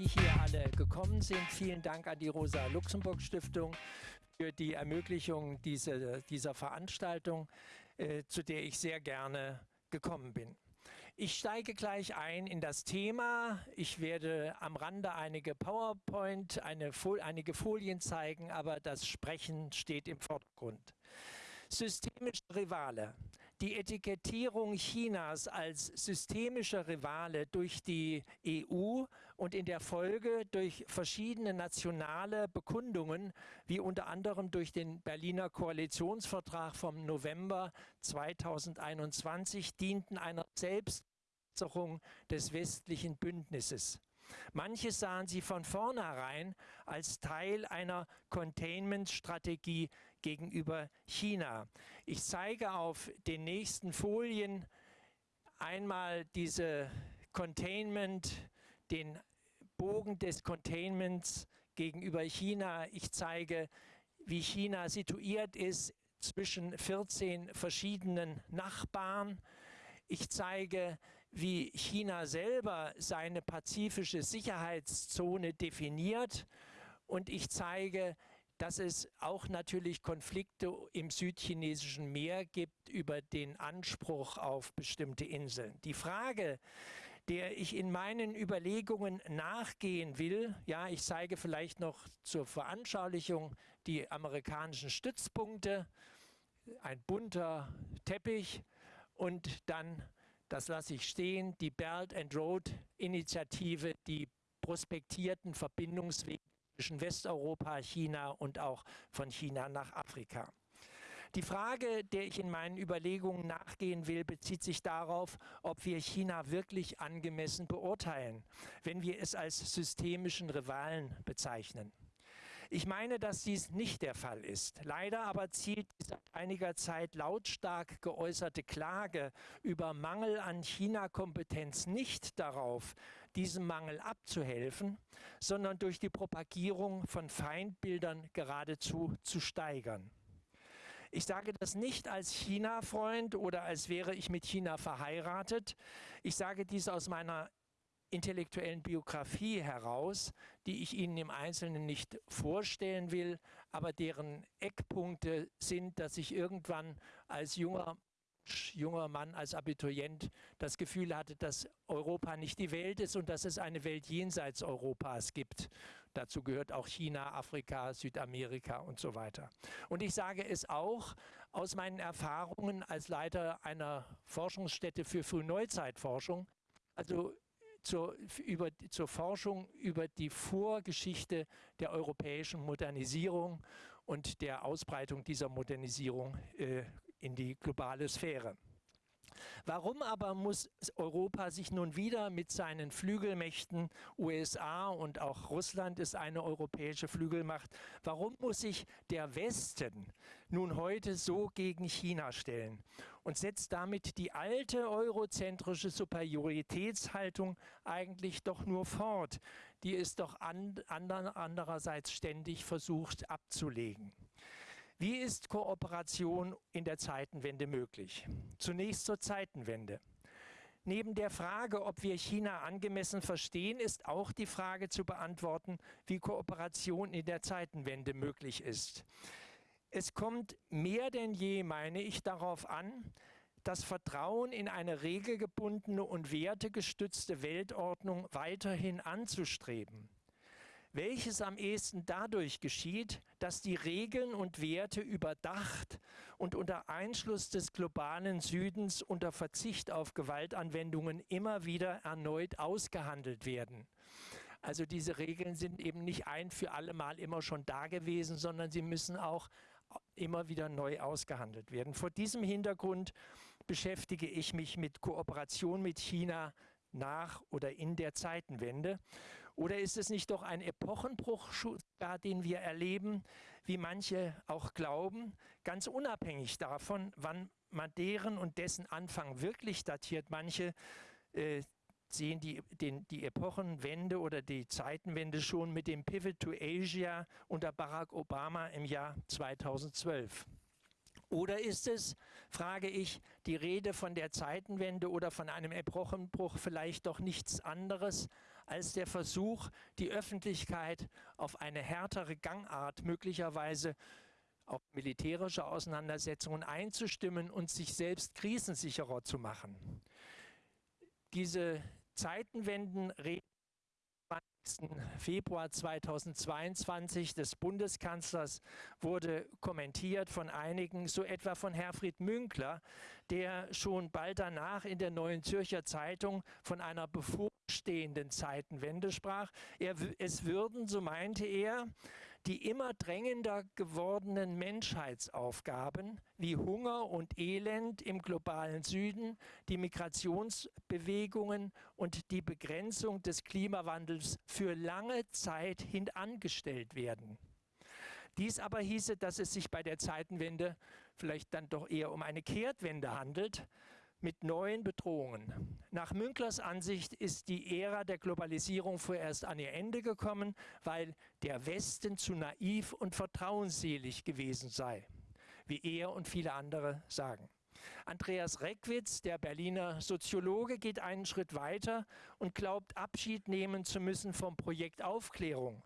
Sie hier alle gekommen sind. Vielen Dank an die Rosa-Luxemburg-Stiftung für die Ermöglichung dieser, dieser Veranstaltung, äh, zu der ich sehr gerne gekommen bin. Ich steige gleich ein in das Thema. Ich werde am Rande einige PowerPoint, eine, einige Folien zeigen, aber das Sprechen steht im Vordergrund. Systemische Rivale. Die Etikettierung Chinas als systemischer Rivale durch die EU und in der Folge durch verschiedene nationale Bekundungen, wie unter anderem durch den Berliner Koalitionsvertrag vom November 2021, dienten einer Selbstsicherung des westlichen Bündnisses. Manche sahen sie von vornherein als Teil einer Containment-Strategie gegenüber China. Ich zeige auf den nächsten Folien einmal diese Containment, den Bogen des Containments gegenüber China. Ich zeige, wie China situiert ist zwischen 14 verschiedenen Nachbarn. Ich zeige, wie China selber seine pazifische Sicherheitszone definiert und ich zeige, dass es auch natürlich Konflikte im südchinesischen Meer gibt über den Anspruch auf bestimmte Inseln. Die Frage, der ich in meinen Überlegungen nachgehen will, ja, ich zeige vielleicht noch zur Veranschaulichung die amerikanischen Stützpunkte, ein bunter Teppich und dann das lasse ich stehen, die Belt and Road Initiative, die prospektierten Verbindungswege zwischen Westeuropa, China und auch von China nach Afrika. Die Frage, der ich in meinen Überlegungen nachgehen will, bezieht sich darauf, ob wir China wirklich angemessen beurteilen, wenn wir es als systemischen Rivalen bezeichnen. Ich meine, dass dies nicht der Fall ist. Leider aber zielt die seit einiger Zeit lautstark geäußerte Klage über Mangel an China-Kompetenz nicht darauf, diesem Mangel abzuhelfen, sondern durch die Propagierung von Feindbildern geradezu zu steigern. Ich sage das nicht als China-Freund oder als wäre ich mit China verheiratet. Ich sage dies aus meiner intellektuellen Biografie heraus, die ich Ihnen im Einzelnen nicht vorstellen will, aber deren Eckpunkte sind, dass ich irgendwann als junger junger Mann als Abiturient das Gefühl hatte, dass Europa nicht die Welt ist und dass es eine Welt jenseits Europas gibt. Dazu gehört auch China, Afrika, Südamerika und so weiter. Und ich sage es auch aus meinen Erfahrungen als Leiter einer Forschungsstätte für Frühneuzeitforschung. Also zur, über, zur Forschung über die Vorgeschichte der europäischen Modernisierung und der Ausbreitung dieser Modernisierung äh, in die globale Sphäre. Warum aber muss Europa sich nun wieder mit seinen Flügelmächten, USA und auch Russland ist eine europäische Flügelmacht, warum muss sich der Westen nun heute so gegen China stellen und setzt damit die alte eurozentrische Superioritätshaltung eigentlich doch nur fort, die es doch and, andererseits ständig versucht abzulegen. Wie ist Kooperation in der Zeitenwende möglich? Zunächst zur Zeitenwende. Neben der Frage, ob wir China angemessen verstehen, ist auch die Frage zu beantworten, wie Kooperation in der Zeitenwende möglich ist. Es kommt mehr denn je, meine ich, darauf an, das Vertrauen in eine regelgebundene und wertegestützte Weltordnung weiterhin anzustreben welches am ehesten dadurch geschieht, dass die Regeln und Werte überdacht und unter Einschluss des globalen Südens unter Verzicht auf Gewaltanwendungen immer wieder erneut ausgehandelt werden. Also diese Regeln sind eben nicht ein für alle Mal immer schon da gewesen, sondern sie müssen auch immer wieder neu ausgehandelt werden. Vor diesem Hintergrund beschäftige ich mich mit Kooperation mit China nach oder in der Zeitenwende oder ist es nicht doch ein Epochenbruch, den wir erleben, wie manche auch glauben, ganz unabhängig davon, wann man und dessen Anfang wirklich datiert? Manche äh, sehen die, den, die Epochenwende oder die Zeitenwende schon mit dem Pivot to Asia unter Barack Obama im Jahr 2012. Oder ist es, frage ich, die Rede von der Zeitenwende oder von einem Epochenbruch vielleicht doch nichts anderes als der Versuch, die Öffentlichkeit auf eine härtere Gangart möglicherweise auf militärische Auseinandersetzungen einzustimmen und sich selbst krisensicherer zu machen. Diese Zeitenwenden reden 20. Februar 2022 des Bundeskanzlers wurde kommentiert von einigen, so etwa von Herfried Münkler, der schon bald danach in der Neuen Zürcher Zeitung von einer bevorstehenden Zeitenwende sprach. Er, es würden, so meinte er, die immer drängender gewordenen Menschheitsaufgaben wie Hunger und Elend im globalen Süden, die Migrationsbewegungen und die Begrenzung des Klimawandels für lange Zeit hintangestellt werden. Dies aber hieße, dass es sich bei der Zeitenwende vielleicht dann doch eher um eine Kehrtwende handelt, mit neuen Bedrohungen. Nach Münklers Ansicht ist die Ära der Globalisierung vorerst an ihr Ende gekommen, weil der Westen zu naiv und vertrauensselig gewesen sei, wie er und viele andere sagen. Andreas Reckwitz, der Berliner Soziologe, geht einen Schritt weiter und glaubt, Abschied nehmen zu müssen vom Projekt Aufklärung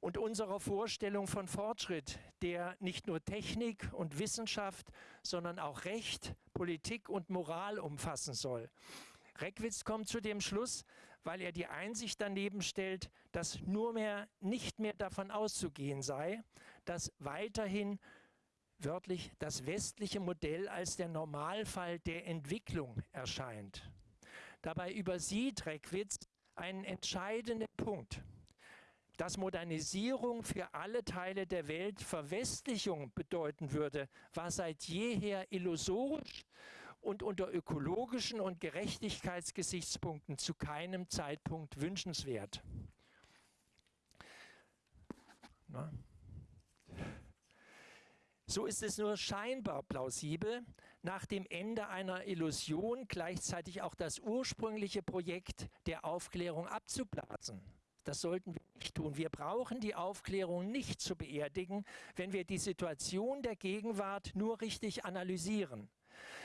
und unserer Vorstellung von Fortschritt, der nicht nur Technik und Wissenschaft, sondern auch Recht, Politik und Moral umfassen soll. Reckwitz kommt zu dem Schluss, weil er die Einsicht daneben stellt, dass nur mehr nicht mehr davon auszugehen sei, dass weiterhin wörtlich das westliche Modell als der Normalfall der Entwicklung erscheint. Dabei übersieht Reckwitz einen entscheidenden Punkt dass Modernisierung für alle Teile der Welt Verwestlichung bedeuten würde, war seit jeher illusorisch und unter ökologischen und Gerechtigkeitsgesichtspunkten zu keinem Zeitpunkt wünschenswert. Na? So ist es nur scheinbar plausibel, nach dem Ende einer Illusion gleichzeitig auch das ursprüngliche Projekt der Aufklärung abzublasen. Das sollten wir nicht tun. Wir brauchen die Aufklärung nicht zu beerdigen, wenn wir die Situation der Gegenwart nur richtig analysieren.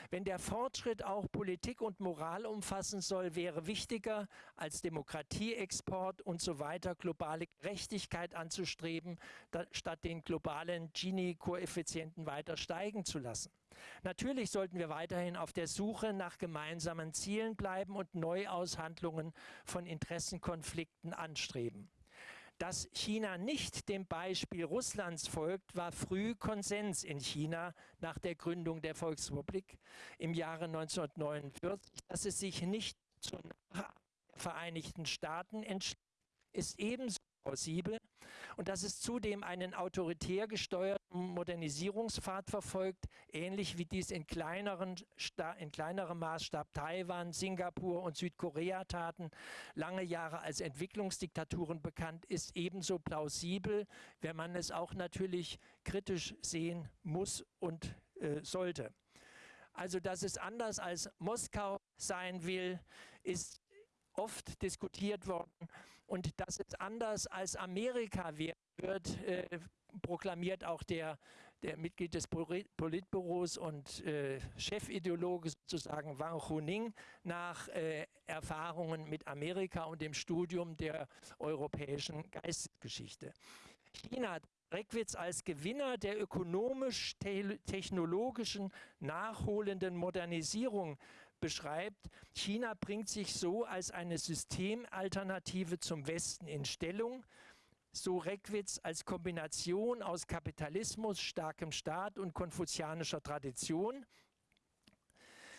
Wenn der Fortschritt auch Politik und Moral umfassen soll, wäre wichtiger, als Demokratieexport und so weiter globale Gerechtigkeit anzustreben, statt den globalen Gini-Koeffizienten weiter steigen zu lassen. Natürlich sollten wir weiterhin auf der Suche nach gemeinsamen Zielen bleiben und Neuaushandlungen von Interessenkonflikten anstreben. Dass China nicht dem Beispiel Russlands folgt, war früh Konsens in China nach der Gründung der Volksrepublik im Jahre 1949. Dass es sich nicht zu Vereinigten Staaten entschließt, ist ebenso plausibel und dass es zudem einen autoritär gesteuerten Modernisierungspfad verfolgt, ähnlich wie dies in, kleineren, in kleinerem Maßstab Taiwan, Singapur und Südkorea taten, lange Jahre als Entwicklungsdiktaturen bekannt, ist ebenso plausibel, wenn man es auch natürlich kritisch sehen muss und äh, sollte. Also, dass es anders als Moskau sein will, ist oft diskutiert worden und dass es anders als Amerika wird, äh, proklamiert auch der, der Mitglied des Politbüros und äh, Chefideologe sozusagen Wang Huning nach äh, Erfahrungen mit Amerika und dem Studium der europäischen Geistesgeschichte. China Reckwitz als Gewinner der ökonomisch-technologischen nachholenden Modernisierung beschreibt, China bringt sich so als eine Systemalternative zum Westen in Stellung, so Reckwitz als Kombination aus Kapitalismus, starkem Staat und konfuzianischer Tradition.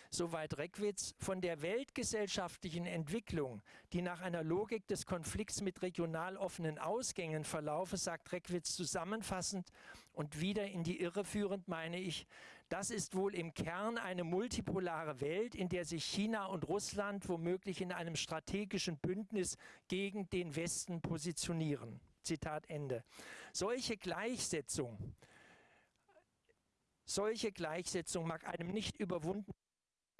Soweit Reckwitz von der weltgesellschaftlichen Entwicklung, die nach einer Logik des Konflikts mit regional offenen Ausgängen verlaufe, sagt Reckwitz zusammenfassend und wieder in die Irre führend, meine ich, das ist wohl im Kern eine multipolare Welt, in der sich China und Russland womöglich in einem strategischen Bündnis gegen den Westen positionieren. Zitat Ende. Solche Gleichsetzung, solche Gleichsetzung mag einem nicht überwunden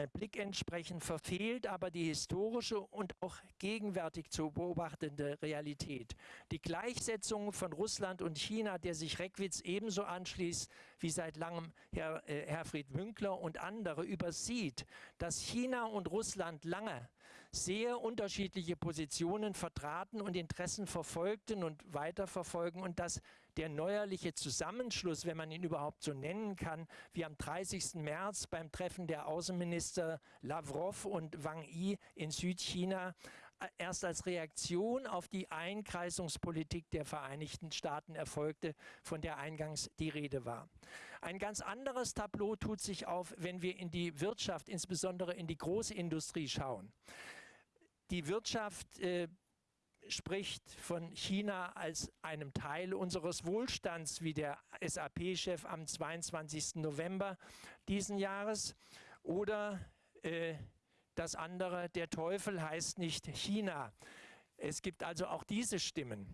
Blick entsprechen, verfehlt aber die historische und auch gegenwärtig zu beobachtende Realität. Die Gleichsetzung von Russland und China, der sich Reckwitz ebenso anschließt wie seit langem Herr, äh, Herfried Münkler und andere, übersieht, dass China und Russland lange sehr unterschiedliche Positionen vertraten und Interessen verfolgten und weiterverfolgen und dass der neuerliche Zusammenschluss, wenn man ihn überhaupt so nennen kann, wie am 30. März beim Treffen der Außenminister Lavrov und Wang Yi in Südchina äh, erst als Reaktion auf die Einkreisungspolitik der Vereinigten Staaten erfolgte, von der eingangs die Rede war. Ein ganz anderes Tableau tut sich auf, wenn wir in die Wirtschaft, insbesondere in die Großindustrie schauen. Die Wirtschaft äh, spricht von China als einem Teil unseres Wohlstands, wie der SAP-Chef am 22. November diesen Jahres. Oder äh, das andere, der Teufel heißt nicht China. Es gibt also auch diese Stimmen.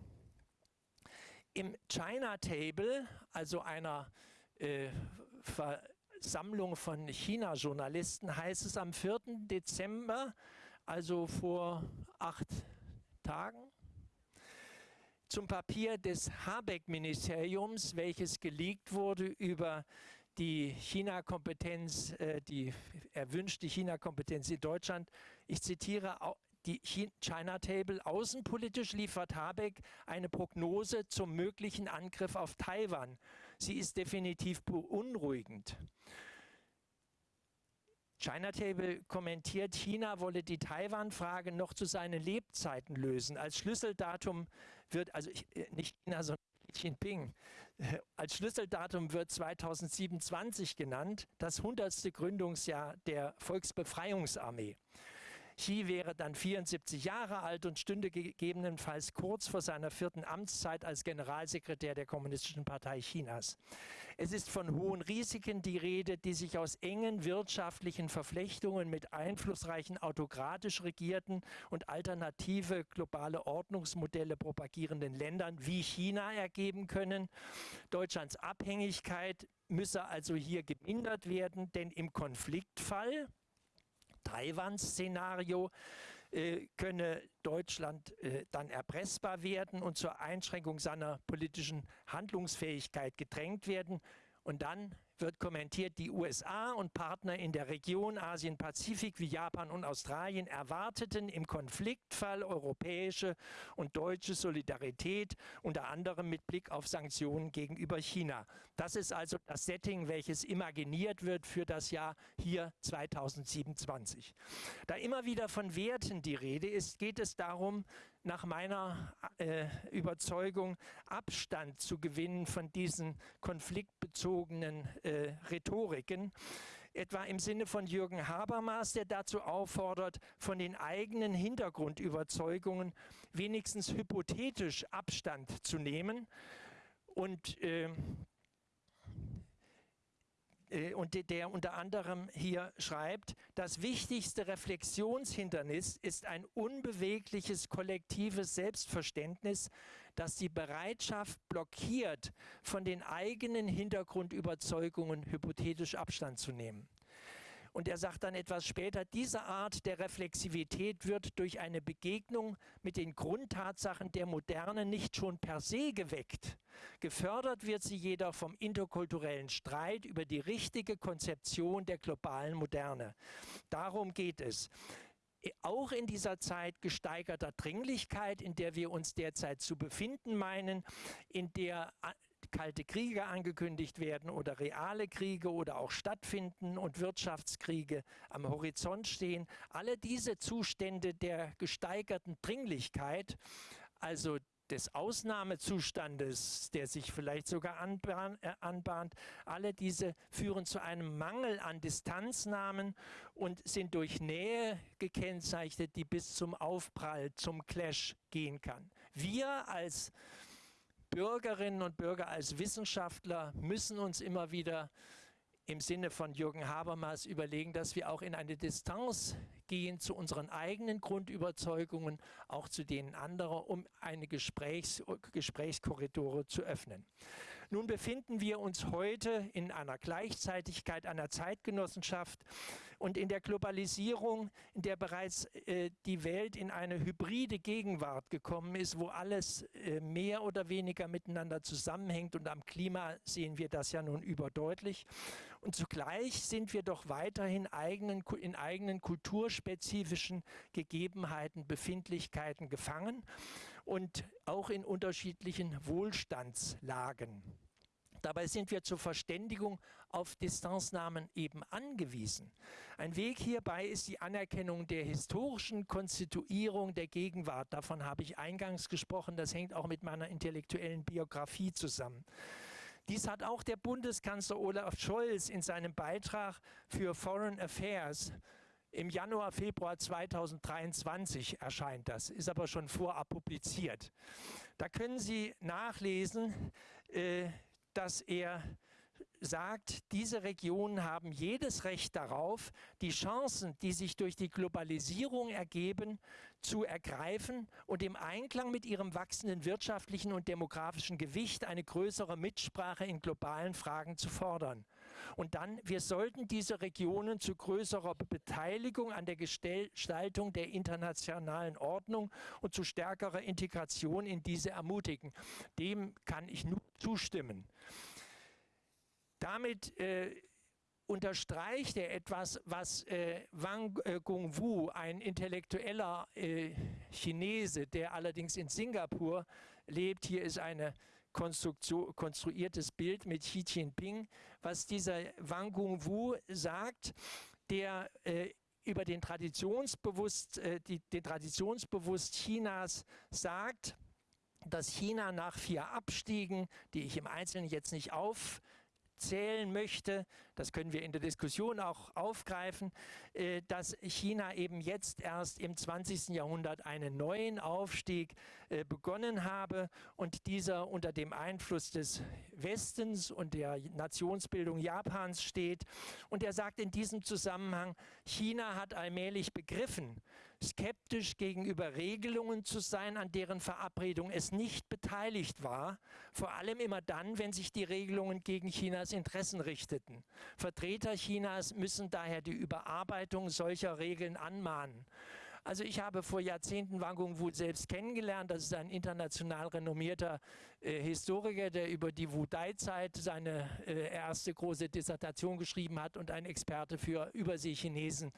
Im China Table, also einer äh, Versammlung von China-Journalisten, heißt es am 4. Dezember, also vor acht Tagen zum Papier des Habeck-Ministeriums, welches geleakt wurde über die China-Kompetenz, äh, die erwünschte China-Kompetenz in Deutschland. Ich zitiere die China Table. Außenpolitisch liefert Habeck eine Prognose zum möglichen Angriff auf Taiwan. Sie ist definitiv beunruhigend. China Table kommentiert, China wolle die Taiwan-Frage noch zu seinen Lebzeiten lösen. Als Schlüsseldatum wird, also äh, nicht China, sondern Xi Jinping, äh, als Schlüsseldatum wird 2027 genannt, das 100. Gründungsjahr der Volksbefreiungsarmee. Xi wäre dann 74 Jahre alt und stünde gegebenenfalls kurz vor seiner vierten Amtszeit als Generalsekretär der Kommunistischen Partei Chinas. Es ist von hohen Risiken die Rede, die sich aus engen wirtschaftlichen Verflechtungen mit einflussreichen autokratisch regierten und alternative globale Ordnungsmodelle propagierenden Ländern wie China ergeben können. Deutschlands Abhängigkeit müsse also hier gemindert werden, denn im Konfliktfall, Taiwan-Szenario, äh, könne Deutschland äh, dann erpressbar werden und zur Einschränkung seiner politischen Handlungsfähigkeit gedrängt werden. Und dann wird kommentiert, die USA und Partner in der Region Asien-Pazifik wie Japan und Australien erwarteten im Konfliktfall europäische und deutsche Solidarität, unter anderem mit Blick auf Sanktionen gegenüber China. Das ist also das Setting, welches imaginiert wird für das Jahr hier 2027. Da immer wieder von Werten die Rede ist, geht es darum, nach meiner äh, Überzeugung Abstand zu gewinnen von diesen konfliktbezogenen äh, Rhetoriken. Etwa im Sinne von Jürgen Habermas, der dazu auffordert, von den eigenen Hintergrundüberzeugungen wenigstens hypothetisch Abstand zu nehmen. Und äh, und der unter anderem hier schreibt, das wichtigste Reflexionshindernis ist ein unbewegliches kollektives Selbstverständnis, das die Bereitschaft blockiert, von den eigenen Hintergrundüberzeugungen hypothetisch Abstand zu nehmen. Und er sagt dann etwas später, diese Art der Reflexivität wird durch eine Begegnung mit den Grundtatsachen der Moderne nicht schon per se geweckt. Gefördert wird sie jedoch vom interkulturellen Streit über die richtige Konzeption der globalen Moderne. Darum geht es auch in dieser Zeit gesteigerter Dringlichkeit, in der wir uns derzeit zu befinden meinen, in der kalte Kriege angekündigt werden oder reale Kriege oder auch stattfinden und Wirtschaftskriege am Horizont stehen. Alle diese Zustände der gesteigerten Dringlichkeit, also des Ausnahmezustandes, der sich vielleicht sogar äh, anbahnt, alle diese führen zu einem Mangel an Distanznahmen und sind durch Nähe gekennzeichnet, die bis zum Aufprall, zum Clash gehen kann. Wir als Bürgerinnen und Bürger, als Wissenschaftler müssen uns immer wieder im Sinne von Jürgen Habermas überlegen, dass wir auch in eine Distanz gehen zu unseren eigenen Grundüberzeugungen, auch zu denen anderer, um eine Gesprächs Gesprächskorridore zu öffnen. Nun befinden wir uns heute in einer Gleichzeitigkeit, einer Zeitgenossenschaft und in der Globalisierung, in der bereits äh, die Welt in eine hybride Gegenwart gekommen ist, wo alles äh, mehr oder weniger miteinander zusammenhängt. Und am Klima sehen wir das ja nun überdeutlich. Und zugleich sind wir doch weiterhin eigenen, in eigenen kulturspezifischen Gegebenheiten, Befindlichkeiten gefangen und auch in unterschiedlichen Wohlstandslagen. Dabei sind wir zur Verständigung auf Distanznahmen eben angewiesen. Ein Weg hierbei ist die Anerkennung der historischen Konstituierung der Gegenwart. Davon habe ich eingangs gesprochen. Das hängt auch mit meiner intellektuellen Biografie zusammen. Dies hat auch der Bundeskanzler Olaf Scholz in seinem Beitrag für Foreign Affairs im Januar, Februar 2023 erscheint das, ist aber schon vorab publiziert. Da können Sie nachlesen, äh, dass er sagt, diese Regionen haben jedes Recht darauf, die Chancen, die sich durch die Globalisierung ergeben, zu ergreifen und im Einklang mit ihrem wachsenden wirtschaftlichen und demografischen Gewicht eine größere Mitsprache in globalen Fragen zu fordern. Und dann, wir sollten diese Regionen zu größerer Beteiligung an der Gestaltung der internationalen Ordnung und zu stärkerer Integration in diese ermutigen. Dem kann ich nur zustimmen. Damit äh, unterstreicht er etwas, was äh, Wang äh, Gungwu, ein intellektueller äh, Chinese, der allerdings in Singapur lebt, hier ist ein konstruiertes Bild mit Xi Jinping, was dieser Wang Gungwu sagt, der äh, über den, Traditionsbewusst, äh, die, den Traditionsbewusst Chinas sagt, dass China nach vier Abstiegen, die ich im Einzelnen jetzt nicht auf zählen möchte, das können wir in der Diskussion auch aufgreifen, äh, dass China eben jetzt erst im 20. Jahrhundert einen neuen Aufstieg äh, begonnen habe und dieser unter dem Einfluss des Westens und der Nationsbildung Japans steht. Und er sagt in diesem Zusammenhang, China hat allmählich begriffen, skeptisch gegenüber Regelungen zu sein, an deren Verabredung es nicht beteiligt war, vor allem immer dann, wenn sich die Regelungen gegen Chinas Interessen richteten. Vertreter Chinas müssen daher die Überarbeitung solcher Regeln anmahnen. Also ich habe vor Jahrzehnten Wang Gungwu selbst kennengelernt. Das ist ein international renommierter äh, Historiker, der über die Wu-Dai-Zeit seine äh, erste große Dissertation geschrieben hat und ein Experte für Überseechinesen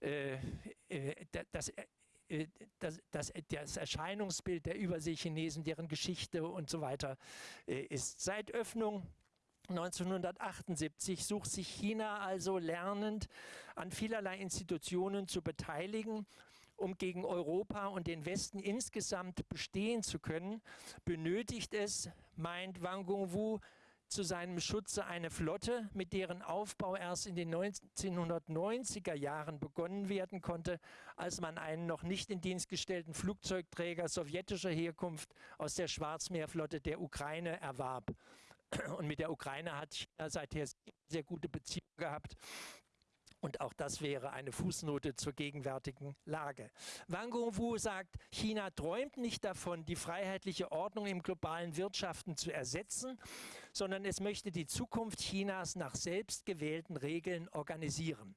das, äh, das, das, das, Erscheinungsbild der Überseechinesen, deren Geschichte und so weiter ist. Seit Öffnung 1978 sucht sich China also lernend an vielerlei Institutionen zu beteiligen. Um gegen Europa und den Westen insgesamt bestehen zu können, benötigt es, meint Wang Gungwu, zu seinem Schutze eine Flotte, mit deren Aufbau erst in den 1990er Jahren begonnen werden konnte, als man einen noch nicht in Dienst gestellten Flugzeugträger sowjetischer Herkunft aus der Schwarzmeerflotte der Ukraine erwarb. Und mit der Ukraine hat China seither sehr gute Beziehungen gehabt. Und auch das wäre eine Fußnote zur gegenwärtigen Lage. Wang Gungwu sagt, China träumt nicht davon, die freiheitliche Ordnung im globalen Wirtschaften zu ersetzen, sondern es möchte die Zukunft Chinas nach selbstgewählten Regeln organisieren.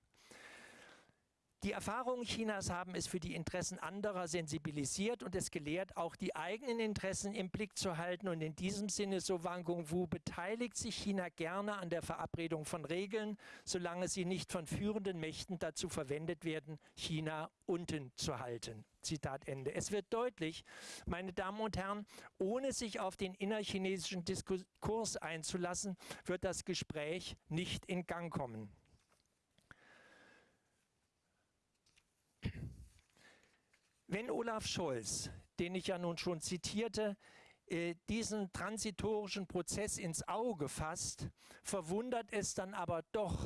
Die Erfahrungen Chinas haben es für die Interessen anderer sensibilisiert und es gelehrt, auch die eigenen Interessen im Blick zu halten. Und in diesem Sinne, so Wang Gungwu, beteiligt sich China gerne an der Verabredung von Regeln, solange sie nicht von führenden Mächten dazu verwendet werden, China unten zu halten. Zitat Ende. Es wird deutlich, meine Damen und Herren, ohne sich auf den innerchinesischen Diskurs einzulassen, wird das Gespräch nicht in Gang kommen. Wenn Olaf Scholz, den ich ja nun schon zitierte, äh, diesen transitorischen Prozess ins Auge fasst, verwundert es dann aber doch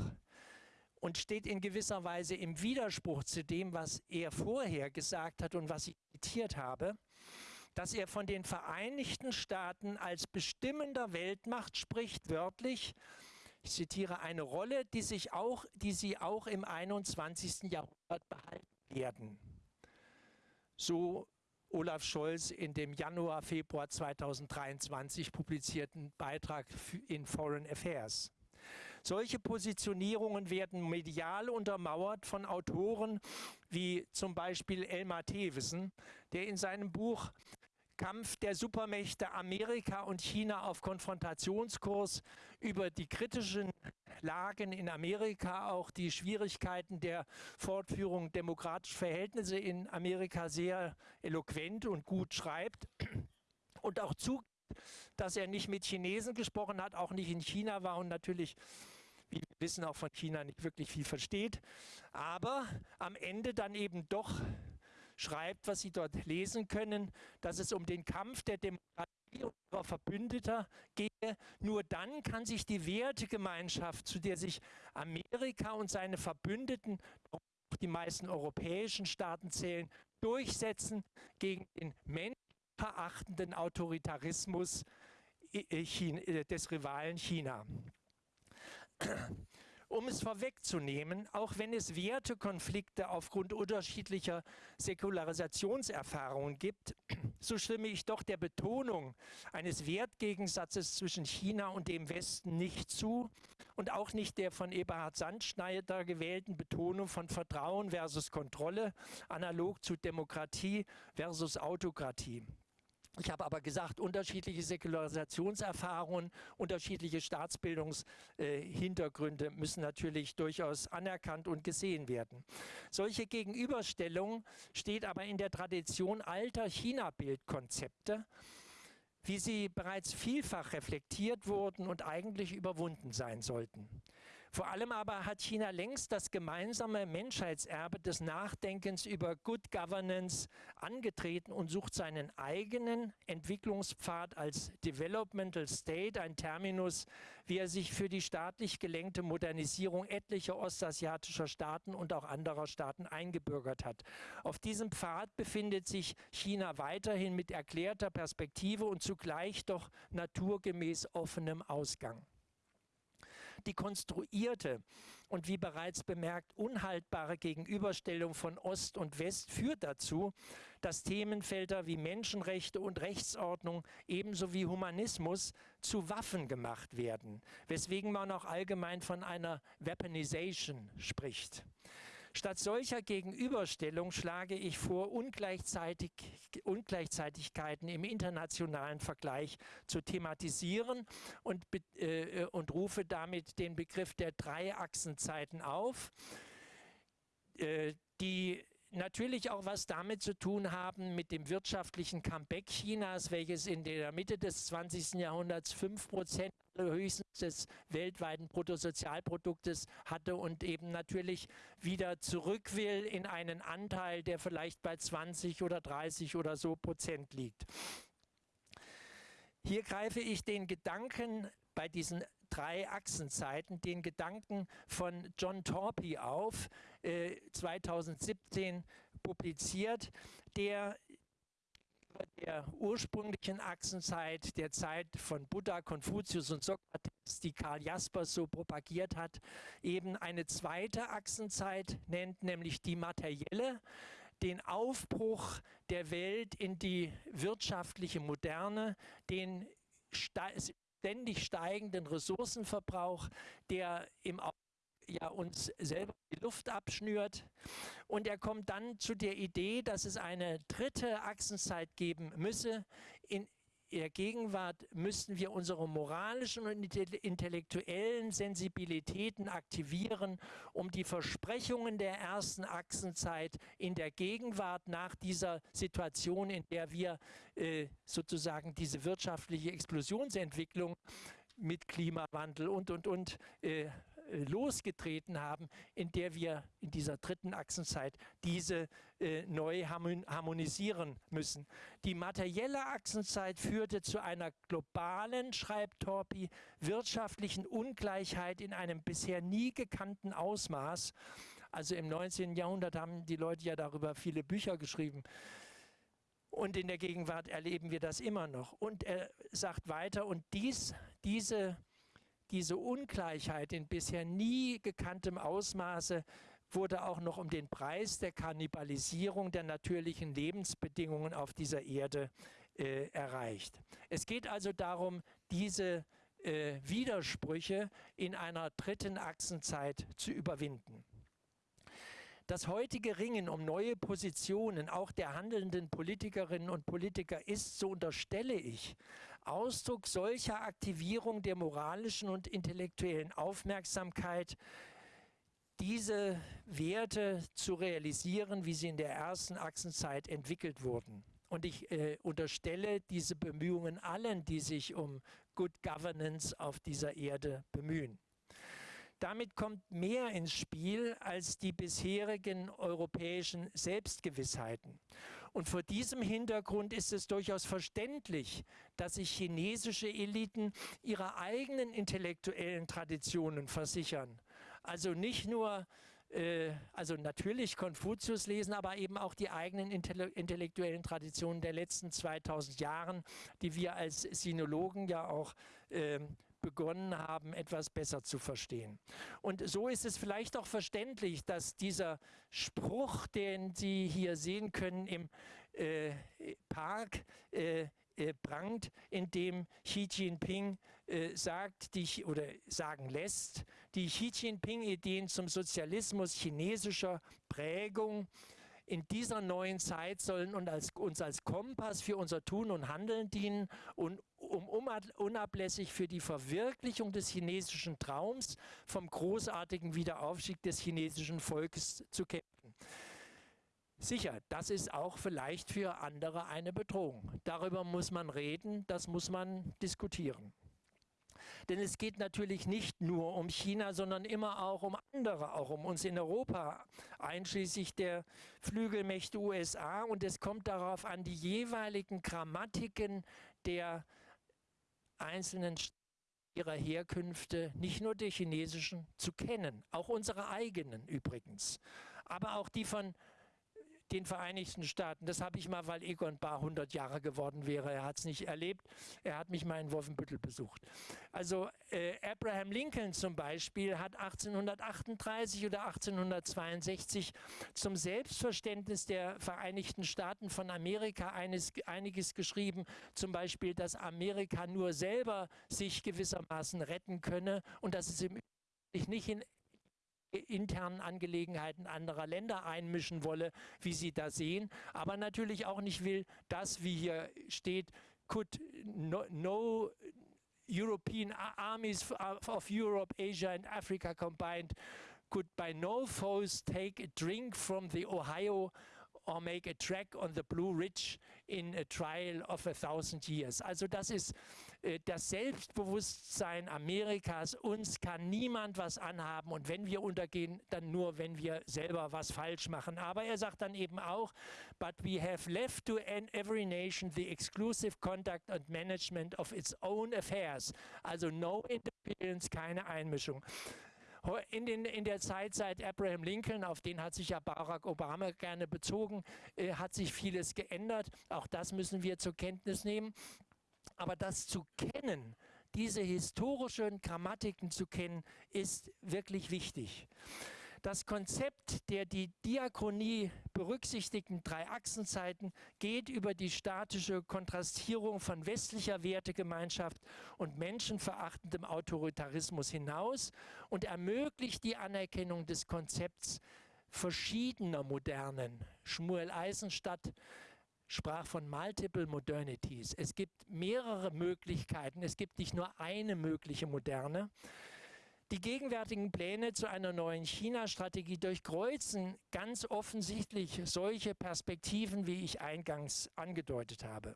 und steht in gewisser Weise im Widerspruch zu dem, was er vorher gesagt hat und was ich zitiert habe, dass er von den Vereinigten Staaten als bestimmender Weltmacht spricht, wörtlich, ich zitiere, eine Rolle, die, sich auch, die sie auch im 21. Jahrhundert behalten werden. So Olaf Scholz in dem Januar, Februar 2023 publizierten Beitrag in Foreign Affairs. Solche Positionierungen werden medial untermauert von Autoren wie zum Beispiel Elmar Thewissen, der in seinem Buch Kampf der Supermächte Amerika und China auf Konfrontationskurs über die kritischen Lagen in Amerika, auch die Schwierigkeiten der Fortführung demokratischer Verhältnisse in Amerika sehr eloquent und gut schreibt. Und auch zu, dass er nicht mit Chinesen gesprochen hat, auch nicht in China war und natürlich wie wir wissen, auch von China nicht wirklich viel versteht, aber am Ende dann eben doch schreibt, was Sie dort lesen können, dass es um den Kampf der Demokratie und ihrer Verbündeter gehe. Nur dann kann sich die Wertegemeinschaft, zu der sich Amerika und seine Verbündeten, die meisten europäischen Staaten zählen, durchsetzen gegen den menschenverachtenden Autoritarismus äh, äh, des Rivalen China. Um es vorwegzunehmen, auch wenn es Wertekonflikte aufgrund unterschiedlicher Säkularisationserfahrungen gibt, so stimme ich doch der Betonung eines Wertgegensatzes zwischen China und dem Westen nicht zu und auch nicht der von Eberhard Sandschneider gewählten Betonung von Vertrauen versus Kontrolle, analog zu Demokratie versus Autokratie. Ich habe aber gesagt, unterschiedliche Säkularisationserfahrungen, unterschiedliche Staatsbildungshintergründe müssen natürlich durchaus anerkannt und gesehen werden. Solche Gegenüberstellung steht aber in der Tradition alter China-Bildkonzepte, wie sie bereits vielfach reflektiert wurden und eigentlich überwunden sein sollten. Vor allem aber hat China längst das gemeinsame Menschheitserbe des Nachdenkens über Good Governance angetreten und sucht seinen eigenen Entwicklungspfad als Developmental State, ein Terminus, wie er sich für die staatlich gelenkte Modernisierung etlicher ostasiatischer Staaten und auch anderer Staaten eingebürgert hat. Auf diesem Pfad befindet sich China weiterhin mit erklärter Perspektive und zugleich doch naturgemäß offenem Ausgang die konstruierte und wie bereits bemerkt unhaltbare Gegenüberstellung von Ost und West führt dazu, dass Themenfelder wie Menschenrechte und Rechtsordnung ebenso wie Humanismus zu Waffen gemacht werden, weswegen man auch allgemein von einer Weaponization spricht. Statt solcher Gegenüberstellung schlage ich vor, Ungleichzeitig, Ungleichzeitigkeiten im internationalen Vergleich zu thematisieren und, äh, und rufe damit den Begriff der Dreiachsenzeiten auf, äh, die natürlich auch was damit zu tun haben mit dem wirtschaftlichen Comeback Chinas, welches in der Mitte des 20. Jahrhunderts 5 Prozent höchstens des weltweiten Bruttosozialproduktes hatte und eben natürlich wieder zurück will in einen Anteil, der vielleicht bei 20 oder 30 oder so Prozent liegt. Hier greife ich den Gedanken bei diesen drei Achsenzeiten, den Gedanken von John Torpy auf, äh, 2017 publiziert, der der ursprünglichen Achsenzeit, der Zeit von Buddha, Konfuzius und Sokrates, die Karl Jaspers so propagiert hat, eben eine zweite Achsenzeit nennt, nämlich die materielle, den Aufbruch der Welt in die wirtschaftliche Moderne, den ständig steigenden Ressourcenverbrauch, der im ja uns selber die Luft abschnürt. Und er kommt dann zu der Idee, dass es eine dritte Achsenzeit geben müsse. In der Gegenwart müssten wir unsere moralischen und intellektuellen Sensibilitäten aktivieren, um die Versprechungen der ersten Achsenzeit in der Gegenwart nach dieser Situation, in der wir äh, sozusagen diese wirtschaftliche Explosionsentwicklung mit Klimawandel und, und, und äh, losgetreten haben, in der wir in dieser dritten Achsenzeit diese äh, neu harmonisieren müssen. Die materielle Achsenzeit führte zu einer globalen, schreibt Torpi, wirtschaftlichen Ungleichheit in einem bisher nie gekannten Ausmaß. Also im 19. Jahrhundert haben die Leute ja darüber viele Bücher geschrieben. Und in der Gegenwart erleben wir das immer noch. Und er sagt weiter, und dies, diese diese Ungleichheit in bisher nie gekanntem Ausmaße wurde auch noch um den Preis der Kannibalisierung der natürlichen Lebensbedingungen auf dieser Erde äh, erreicht. Es geht also darum, diese äh, Widersprüche in einer dritten Achsenzeit zu überwinden. Das heutige Ringen um neue Positionen auch der handelnden Politikerinnen und Politiker ist, so unterstelle ich, Ausdruck solcher Aktivierung der moralischen und intellektuellen Aufmerksamkeit, diese Werte zu realisieren, wie sie in der ersten Achsenzeit entwickelt wurden. Und ich äh, unterstelle diese Bemühungen allen, die sich um Good Governance auf dieser Erde bemühen. Damit kommt mehr ins Spiel als die bisherigen europäischen Selbstgewissheiten. Und vor diesem Hintergrund ist es durchaus verständlich, dass sich chinesische Eliten ihrer eigenen intellektuellen Traditionen versichern. Also nicht nur äh, also natürlich Konfuzius lesen, aber eben auch die eigenen intellektuellen Traditionen der letzten 2000 Jahren, die wir als Sinologen ja auch äh, begonnen haben, etwas besser zu verstehen. Und so ist es vielleicht auch verständlich, dass dieser Spruch, den Sie hier sehen können im äh, Park, äh, äh, prangt, in dem Xi Jinping äh, sagt, die, oder sagen lässt, die Xi Jinping-Ideen zum Sozialismus chinesischer Prägung in dieser neuen Zeit sollen uns als, uns als Kompass für unser Tun und Handeln dienen und um unablässig für die Verwirklichung des chinesischen Traums vom großartigen Wiederaufstieg des chinesischen Volkes zu kämpfen. Sicher, das ist auch vielleicht für andere eine Bedrohung. Darüber muss man reden, das muss man diskutieren. Denn es geht natürlich nicht nur um China, sondern immer auch um andere, auch um uns in Europa, einschließlich der Flügelmächte USA. Und es kommt darauf an, die jeweiligen Grammatiken der einzelnen ihrer Herkünfte, nicht nur der chinesischen, zu kennen, auch unsere eigenen übrigens, aber auch die von den Vereinigten Staaten. Das habe ich mal, weil Egon Bahr 100 Jahre geworden wäre. Er hat es nicht erlebt. Er hat mich mal in Wolfenbüttel besucht. Also äh, Abraham Lincoln zum Beispiel hat 1838 oder 1862 zum Selbstverständnis der Vereinigten Staaten von Amerika eines, einiges geschrieben. Zum Beispiel, dass Amerika nur selber sich gewissermaßen retten könne und dass es im nicht in internen Angelegenheiten anderer Länder einmischen wolle, wie Sie da sehen, aber natürlich auch nicht will, dass, wie hier steht, could no, no European armies of Europe, Asia and Africa combined could by no foes take a drink from the Ohio or make a track on the Blue Ridge in a trial of a thousand years. Also das ist äh, das Selbstbewusstsein Amerikas, uns kann niemand was anhaben und wenn wir untergehen, dann nur, wenn wir selber was falsch machen. Aber er sagt dann eben auch, but we have left to every nation the exclusive conduct and management of its own affairs. Also no interference, keine Einmischung. In, den, in, der Zeit seit Abraham Lincoln, auf den hat sich ja Barack Obama gerne bezogen, äh, hat sich vieles geändert. Auch das müssen wir zur Kenntnis nehmen. Aber das zu kennen, diese historischen Grammatiken zu kennen, ist wirklich wichtig. Das Konzept der die Diachronie berücksichtigten drei Achsenzeiten geht über die statische Kontrastierung von westlicher Wertegemeinschaft und menschenverachtendem Autoritarismus hinaus und ermöglicht die Anerkennung des Konzepts verschiedener Modernen. Schmuel Eisenstadt sprach von Multiple Modernities. Es gibt mehrere Möglichkeiten, es gibt nicht nur eine mögliche Moderne. Die gegenwärtigen Pläne zu einer neuen China-Strategie durchkreuzen ganz offensichtlich solche Perspektiven, wie ich eingangs angedeutet habe.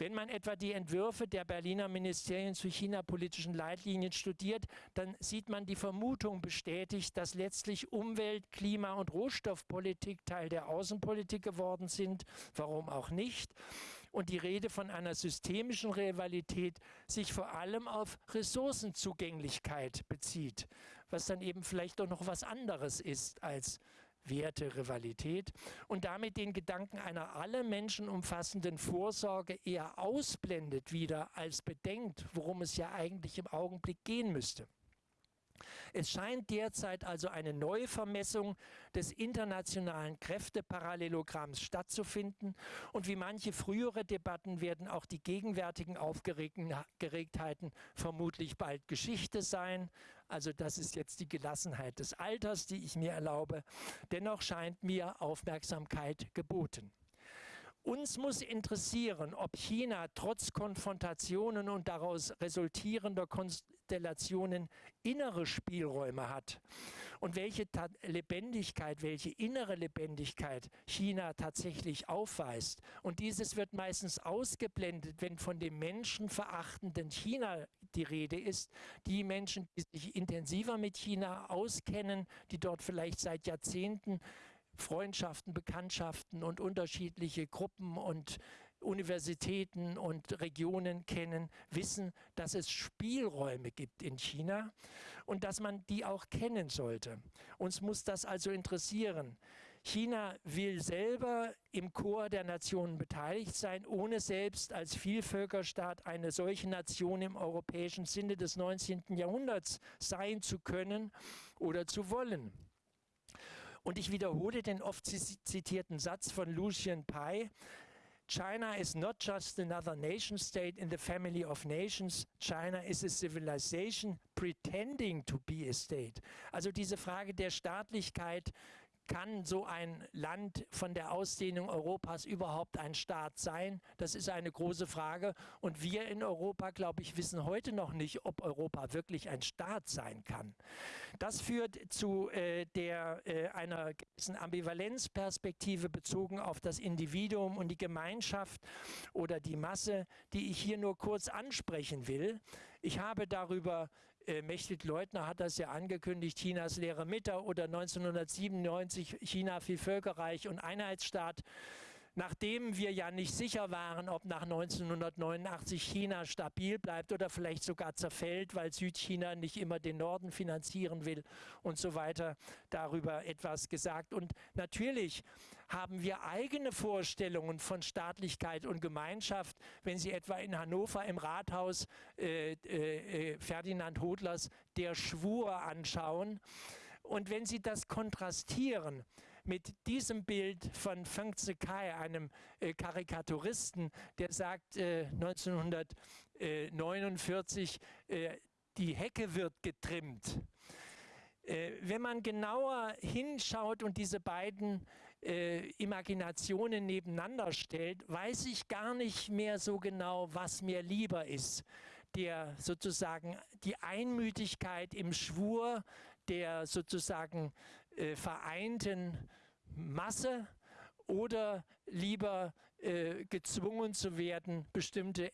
Wenn man etwa die Entwürfe der Berliner Ministerien zu China-politischen Leitlinien studiert, dann sieht man die Vermutung bestätigt, dass letztlich Umwelt-, Klima- und Rohstoffpolitik Teil der Außenpolitik geworden sind. Warum auch nicht? Und die Rede von einer systemischen Rivalität sich vor allem auf Ressourcenzugänglichkeit bezieht, was dann eben vielleicht doch noch was anderes ist als Werte, Rivalität und damit den Gedanken einer alle Menschen umfassenden Vorsorge eher ausblendet wieder als bedenkt, worum es ja eigentlich im Augenblick gehen müsste. Es scheint derzeit also eine Neuvermessung des internationalen Kräfteparallelogramms stattzufinden und wie manche frühere Debatten werden auch die gegenwärtigen Aufgeregtheiten vermutlich bald Geschichte sein. Also das ist jetzt die Gelassenheit des Alters, die ich mir erlaube. Dennoch scheint mir Aufmerksamkeit geboten. Uns muss interessieren, ob China trotz Konfrontationen und daraus resultierender Konstellationen innere Spielräume hat und welche Lebendigkeit, welche innere Lebendigkeit China tatsächlich aufweist. Und dieses wird meistens ausgeblendet, wenn von dem menschenverachtenden China die Rede ist. Die Menschen, die sich intensiver mit China auskennen, die dort vielleicht seit Jahrzehnten Freundschaften, Bekanntschaften und unterschiedliche Gruppen und Universitäten und Regionen kennen, wissen, dass es Spielräume gibt in China und dass man die auch kennen sollte. Uns muss das also interessieren. China will selber im Chor der Nationen beteiligt sein, ohne selbst als Vielvölkerstaat eine solche Nation im europäischen Sinne des 19. Jahrhunderts sein zu können oder zu wollen. Und ich wiederhole den oft zitierten Satz von Lucian Pai, China is not just another nation state in the family of nations. China is a civilization pretending to be a state. Also diese Frage der Staatlichkeit kann so ein Land von der Ausdehnung Europas überhaupt ein Staat sein? Das ist eine große Frage. Und wir in Europa, glaube ich, wissen heute noch nicht, ob Europa wirklich ein Staat sein kann. Das führt zu äh, der, äh, einer gewissen Ambivalenzperspektive bezogen auf das Individuum und die Gemeinschaft oder die Masse, die ich hier nur kurz ansprechen will. Ich habe darüber äh, Mechthild Leutner hat das ja angekündigt, Chinas leere Mitte oder 1997 China viel Völkerreich und Einheitsstaat nachdem wir ja nicht sicher waren, ob nach 1989 China stabil bleibt oder vielleicht sogar zerfällt, weil Südchina nicht immer den Norden finanzieren will und so weiter, darüber etwas gesagt. Und natürlich haben wir eigene Vorstellungen von Staatlichkeit und Gemeinschaft, wenn Sie etwa in Hannover im Rathaus äh, äh, Ferdinand Hodlers Der Schwur anschauen. Und wenn Sie das kontrastieren mit diesem Bild von Feng Zikai, einem äh, Karikaturisten, der sagt äh, 1949, äh, die Hecke wird getrimmt. Äh, wenn man genauer hinschaut und diese beiden äh, Imaginationen nebeneinander stellt, weiß ich gar nicht mehr so genau, was mir lieber ist. Der sozusagen die Einmütigkeit im Schwur der sozusagen äh, vereinten Masse oder lieber äh, gezwungen zu werden, bestimmte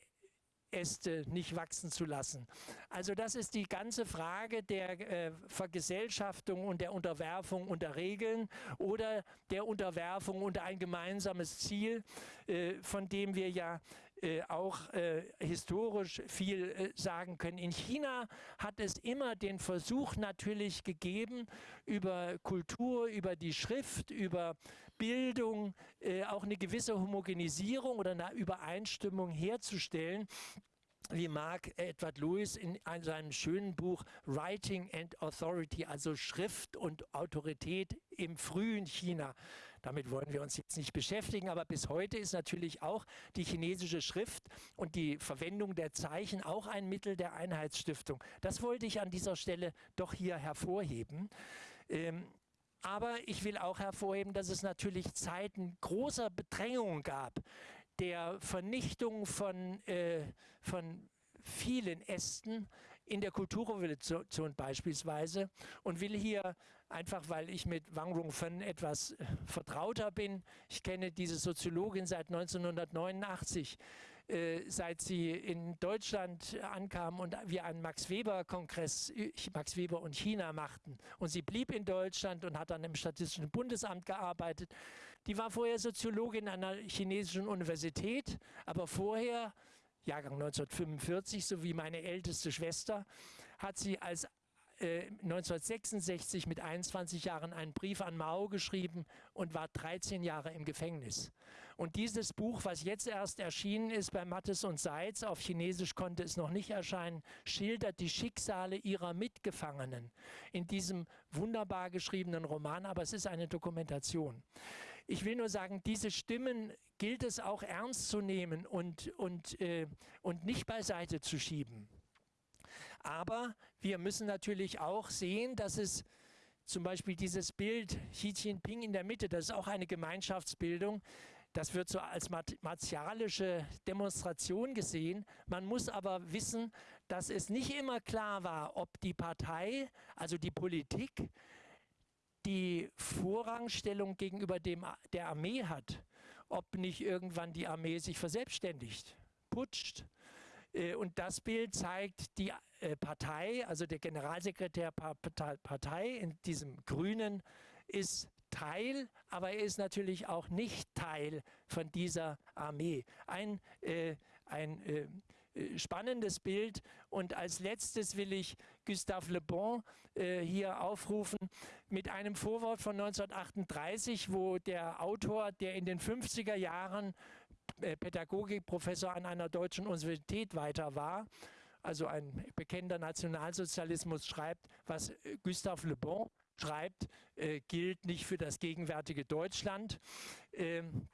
Äste nicht wachsen zu lassen. Also das ist die ganze Frage der äh, Vergesellschaftung und der Unterwerfung unter Regeln oder der Unterwerfung unter ein gemeinsames Ziel, äh, von dem wir ja äh, auch äh, historisch viel äh, sagen können. In China hat es immer den Versuch natürlich gegeben, über Kultur, über die Schrift, über Bildung äh, auch eine gewisse Homogenisierung oder eine Übereinstimmung herzustellen wie Mark Edward Lewis in seinem schönen Buch Writing and Authority, also Schrift und Autorität im frühen China. Damit wollen wir uns jetzt nicht beschäftigen, aber bis heute ist natürlich auch die chinesische Schrift und die Verwendung der Zeichen auch ein Mittel der Einheitsstiftung. Das wollte ich an dieser Stelle doch hier hervorheben. Ähm, aber ich will auch hervorheben, dass es natürlich Zeiten großer Bedrängung gab, der Vernichtung von, äh, von vielen Ästen in der Kulturrevolution beispielsweise und will hier einfach, weil ich mit Wang Rongfen etwas äh, vertrauter bin, ich kenne diese Soziologin seit 1989, äh, seit sie in Deutschland ankam und wir einen Max Weber-Kongress, Max Weber und China machten. Und sie blieb in Deutschland und hat dann im Statistischen Bundesamt gearbeitet. Die war vorher Soziologin an einer chinesischen Universität, aber vorher, Jahrgang 1945, so wie meine älteste Schwester, hat sie als äh, 1966 mit 21 Jahren einen Brief an Mao geschrieben und war 13 Jahre im Gefängnis. Und dieses Buch, was jetzt erst erschienen ist bei Mattes und Seitz, auf Chinesisch konnte es noch nicht erscheinen, schildert die Schicksale ihrer Mitgefangenen in diesem wunderbar geschriebenen Roman, aber es ist eine Dokumentation. Ich will nur sagen, diese Stimmen gilt es auch ernst zu nehmen und, und, äh, und nicht beiseite zu schieben. Aber wir müssen natürlich auch sehen, dass es zum Beispiel dieses Bild Xi Jinping in der Mitte, das ist auch eine Gemeinschaftsbildung, das wird so als martialische Demonstration gesehen. Man muss aber wissen, dass es nicht immer klar war, ob die Partei, also die Politik, die Vorrangstellung gegenüber dem, der Armee hat, ob nicht irgendwann die Armee sich verselbstständigt, putscht. Äh, und das Bild zeigt die äh, Partei, also der Generalsekretär Partei in diesem Grünen ist Teil, aber er ist natürlich auch nicht Teil von dieser Armee. Ein, äh, ein äh, äh, spannendes Bild. Und als letztes will ich Gustave Le Bon äh, hier aufrufen mit einem Vorwort von 1938, wo der Autor, der in den 50er Jahren äh, Pädagogikprofessor an einer deutschen Universität weiter war, also ein bekennender Nationalsozialismus schreibt, was äh, Gustave Le Bon schreibt, äh, gilt nicht für das gegenwärtige Deutschland. Ähm,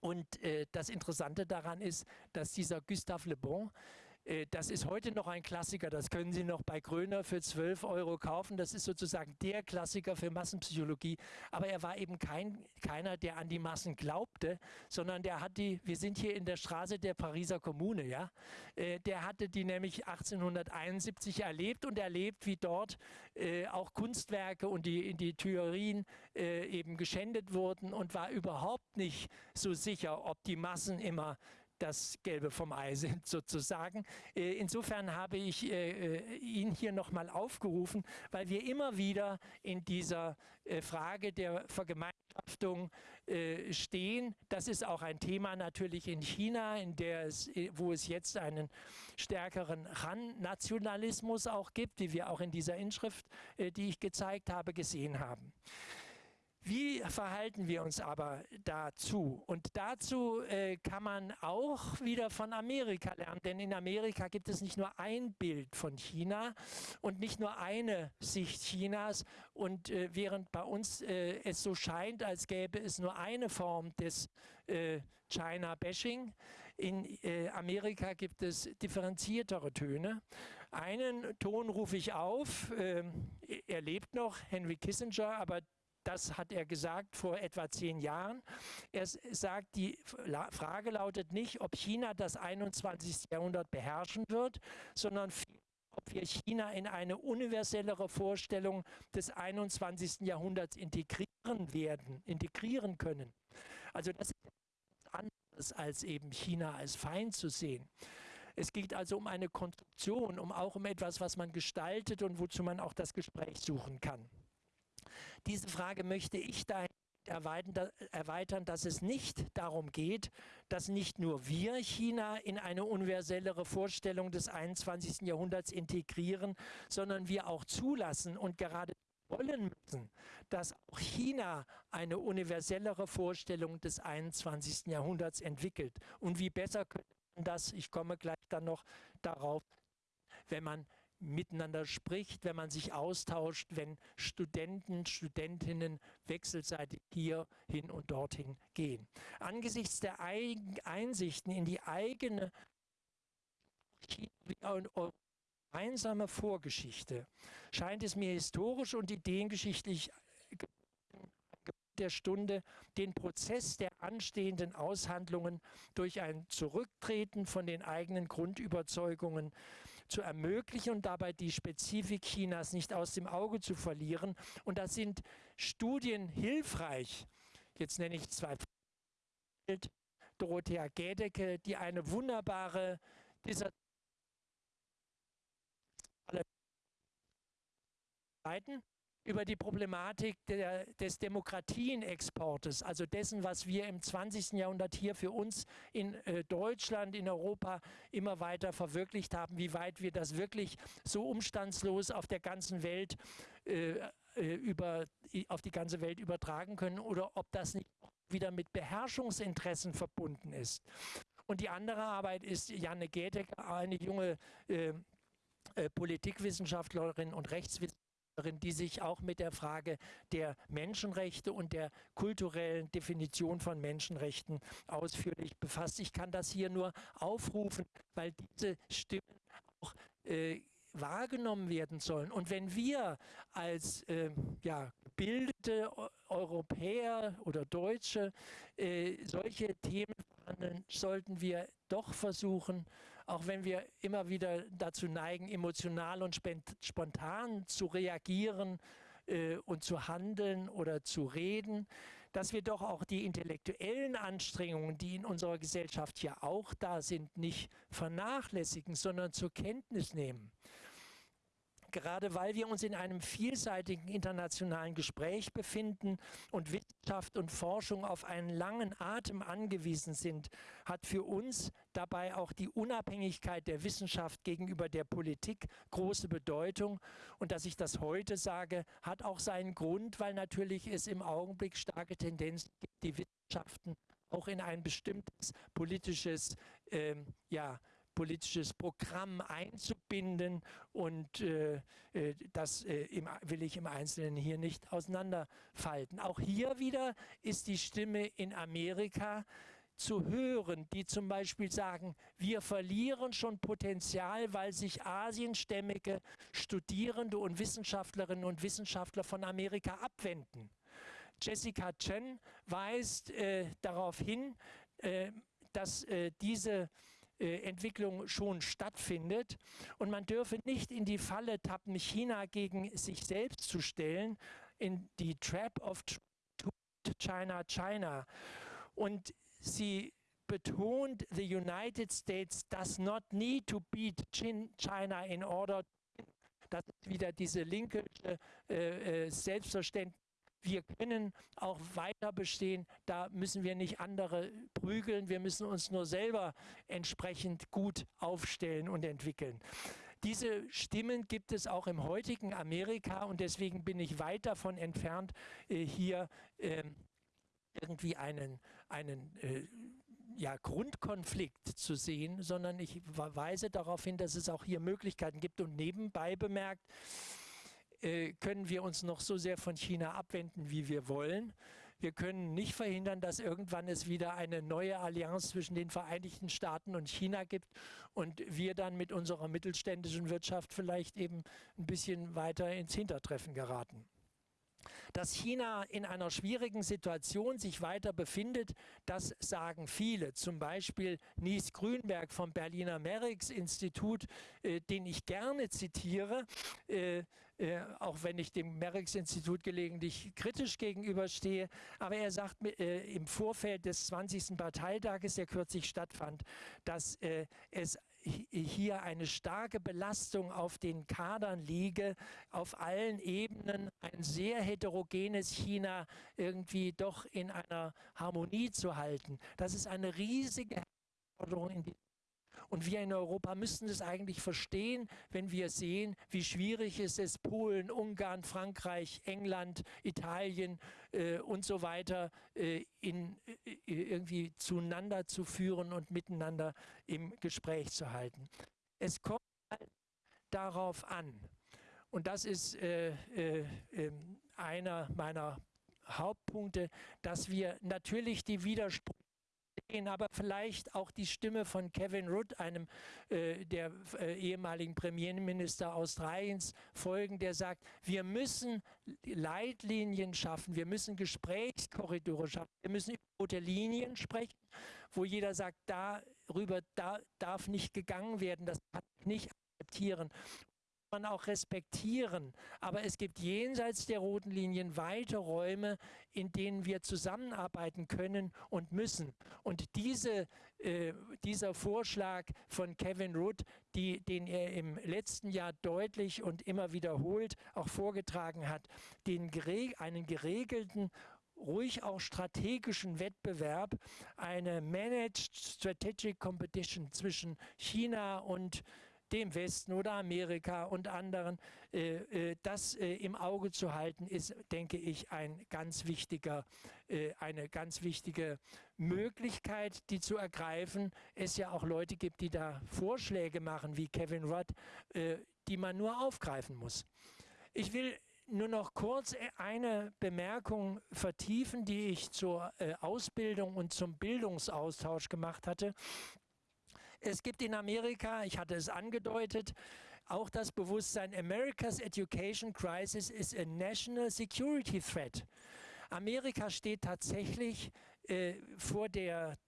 und äh, das Interessante daran ist, dass dieser Gustave Le Bon das ist heute noch ein Klassiker, das können Sie noch bei Gröner für 12 Euro kaufen. Das ist sozusagen der Klassiker für Massenpsychologie. Aber er war eben kein, keiner, der an die Massen glaubte, sondern der hat die, wir sind hier in der Straße der Pariser Kommune, ja. Äh, der hatte die nämlich 1871 erlebt und erlebt, wie dort äh, auch Kunstwerke und die, die Theorien eben geschändet wurden und war überhaupt nicht so sicher, ob die Massen immer das Gelbe vom Ei sind sozusagen. Äh, insofern habe ich äh, äh, ihn hier nochmal aufgerufen, weil wir immer wieder in dieser Frage der Vergemeinschaftung stehen. Das ist auch ein Thema natürlich in China, in der es, wo es jetzt einen stärkeren Han-Nationalismus auch gibt, wie wir auch in dieser Inschrift, die ich gezeigt habe, gesehen haben. Wie verhalten wir uns aber dazu? Und dazu äh, kann man auch wieder von Amerika lernen, denn in Amerika gibt es nicht nur ein Bild von China und nicht nur eine Sicht Chinas. Und äh, während bei uns äh, es so scheint, als gäbe es nur eine Form des äh, China-Bashing, in äh, Amerika gibt es differenziertere Töne. Einen Ton rufe ich auf, ähm, er lebt noch, Henry Kissinger, aber das hat er gesagt vor etwa zehn Jahren. Er sagt, die Frage lautet nicht, ob China das 21. Jahrhundert beherrschen wird, sondern ob wir China in eine universellere Vorstellung des 21. Jahrhunderts integrieren werden, integrieren können. Also das ist anderes als eben China als Feind zu sehen. Es geht also um eine Konstruktion, um auch um etwas, was man gestaltet und wozu man auch das Gespräch suchen kann. Diese Frage möchte ich da erweitern, dass es nicht darum geht, dass nicht nur wir China in eine universellere Vorstellung des 21. Jahrhunderts integrieren, sondern wir auch zulassen und gerade wollen müssen, dass auch China eine universellere Vorstellung des 21. Jahrhunderts entwickelt. Und wie besser könnte man das, ich komme gleich dann noch darauf, wenn man miteinander spricht, wenn man sich austauscht, wenn Studenten, Studentinnen wechselseitig hier hin und dorthin gehen. Angesichts der Einsichten in die eigene gemeinsame Vorgeschichte scheint es mir historisch und ideengeschichtlich der Stunde, den Prozess der anstehenden Aushandlungen durch ein Zurücktreten von den eigenen Grundüberzeugungen zu ermöglichen und dabei die Spezifik Chinas nicht aus dem Auge zu verlieren. Und da sind Studien hilfreich. Jetzt nenne ich zwei. Dorothea Gädecke, die eine wunderbare Dissertation Seiten über die Problematik der, des Demokratienexportes, also dessen, was wir im 20. Jahrhundert hier für uns in äh, Deutschland, in Europa immer weiter verwirklicht haben, wie weit wir das wirklich so umstandslos auf der ganzen Welt äh, äh über, auf die ganze Welt übertragen können oder ob das nicht wieder mit Beherrschungsinteressen verbunden ist. Und die andere Arbeit ist Janne Gedecker, eine junge äh, äh, Politikwissenschaftlerin und Rechtswissenschaftlerin, die sich auch mit der Frage der Menschenrechte und der kulturellen Definition von Menschenrechten ausführlich befasst. Ich kann das hier nur aufrufen, weil diese Stimmen auch äh, wahrgenommen werden sollen. Und wenn wir als äh, ja, gebildete Europäer oder Deutsche äh, solche Themen behandeln, sollten wir doch versuchen, auch wenn wir immer wieder dazu neigen, emotional und spontan zu reagieren äh, und zu handeln oder zu reden, dass wir doch auch die intellektuellen Anstrengungen, die in unserer Gesellschaft ja auch da sind, nicht vernachlässigen, sondern zur Kenntnis nehmen gerade weil wir uns in einem vielseitigen internationalen Gespräch befinden und Wissenschaft und Forschung auf einen langen Atem angewiesen sind, hat für uns dabei auch die Unabhängigkeit der Wissenschaft gegenüber der Politik große Bedeutung. Und dass ich das heute sage, hat auch seinen Grund, weil natürlich es im Augenblick starke Tendenzen gibt, die Wissenschaften auch in ein bestimmtes politisches ähm, ja, politisches Programm einzubinden und äh, äh, das äh, im, will ich im Einzelnen hier nicht auseinanderfalten. Auch hier wieder ist die Stimme in Amerika zu hören, die zum Beispiel sagen, wir verlieren schon Potenzial, weil sich asienstämmige Studierende und Wissenschaftlerinnen und Wissenschaftler von Amerika abwenden. Jessica Chen weist äh, darauf hin, äh, dass äh, diese Entwicklung schon stattfindet. Und man dürfe nicht in die Falle tappen, China gegen sich selbst zu stellen, in die Trap of China, China. Und sie betont, the United States does not need to beat China in order das ist wieder diese linke äh, äh, Selbstverständnis wir können auch weiter bestehen. Da müssen wir nicht andere prügeln. Wir müssen uns nur selber entsprechend gut aufstellen und entwickeln. Diese Stimmen gibt es auch im heutigen Amerika und deswegen bin ich weit davon entfernt, äh, hier ähm, irgendwie einen, einen äh, ja, Grundkonflikt zu sehen, sondern ich weise darauf hin, dass es auch hier Möglichkeiten gibt und nebenbei bemerkt, äh, können wir uns noch so sehr von China abwenden, wie wir wollen. Wir können nicht verhindern, dass irgendwann es wieder eine neue Allianz zwischen den Vereinigten Staaten und China gibt und wir dann mit unserer mittelständischen Wirtschaft vielleicht eben ein bisschen weiter ins Hintertreffen geraten. Dass China in einer schwierigen Situation sich weiter befindet, das sagen viele. Zum Beispiel Nies Grünberg vom Berliner Merix-Institut, äh, den ich gerne zitiere, äh, äh, auch wenn ich dem Merix-Institut gelegentlich kritisch gegenüberstehe. Aber er sagt äh, im Vorfeld des 20. Parteitages, der kürzlich stattfand, dass äh, es hier eine starke Belastung auf den Kadern liege, auf allen Ebenen ein sehr heterogenes China irgendwie doch in einer Harmonie zu halten. Das ist eine riesige Herausforderung in diesem und wir in Europa müssten es eigentlich verstehen, wenn wir sehen, wie schwierig es ist, Polen, Ungarn, Frankreich, England, Italien äh, und so weiter äh, in, äh, irgendwie zueinander zu führen und miteinander im Gespräch zu halten. Es kommt halt darauf an, und das ist äh, äh, ähm, einer meiner Hauptpunkte, dass wir natürlich die Widersprüche aber vielleicht auch die Stimme von Kevin Rudd, einem äh, der äh, ehemaligen Premierminister Australiens, folgen, der sagt, wir müssen Leitlinien schaffen, wir müssen Gesprächskorridore schaffen, wir müssen über rote Linien sprechen, wo jeder sagt, darüber da darf nicht gegangen werden, das kann ich nicht akzeptieren. Man auch respektieren. Aber es gibt jenseits der roten Linien weite Räume, in denen wir zusammenarbeiten können und müssen. Und diese, äh, dieser Vorschlag von Kevin Rudd, die, den er im letzten Jahr deutlich und immer wiederholt auch vorgetragen hat, den, einen geregelten ruhig auch strategischen Wettbewerb, eine Managed Strategic Competition zwischen China und dem Westen oder Amerika und anderen, äh, äh, das äh, im Auge zu halten, ist, denke ich, ein ganz wichtiger, eine ganz wichtige Möglichkeit, die zu ergreifen. Es ja auch Leute gibt, die da Vorschläge machen, wie Kevin Rudd, die man nur aufgreifen muss. Ich will nur noch kurz eine Bemerkung vertiefen, die ich zur Ausbildung und zum Bildungsaustausch gemacht hatte. Es gibt in Amerika, ich hatte es angedeutet, auch das Bewusstsein, America's Education Crisis is a National Security Threat. Amerika steht tatsächlich äh, vor, der,